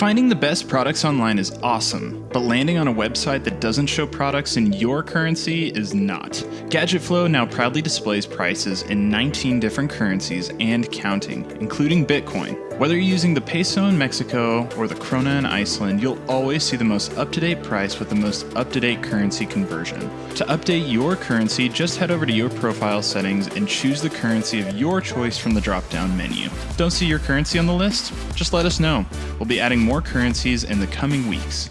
Finding the best products online is awesome, but landing on a website that doesn't show products in your currency is not. GadgetFlow now proudly displays prices in 19 different currencies and counting, including Bitcoin. Whether you're using the peso in Mexico or the krona in Iceland, you'll always see the most up to date price with the most up to date currency conversion. To update your currency, just head over to your profile settings and choose the currency of your choice from the drop down menu. Don't see your currency on the list? Just let us know. We'll be adding more currencies in the coming weeks.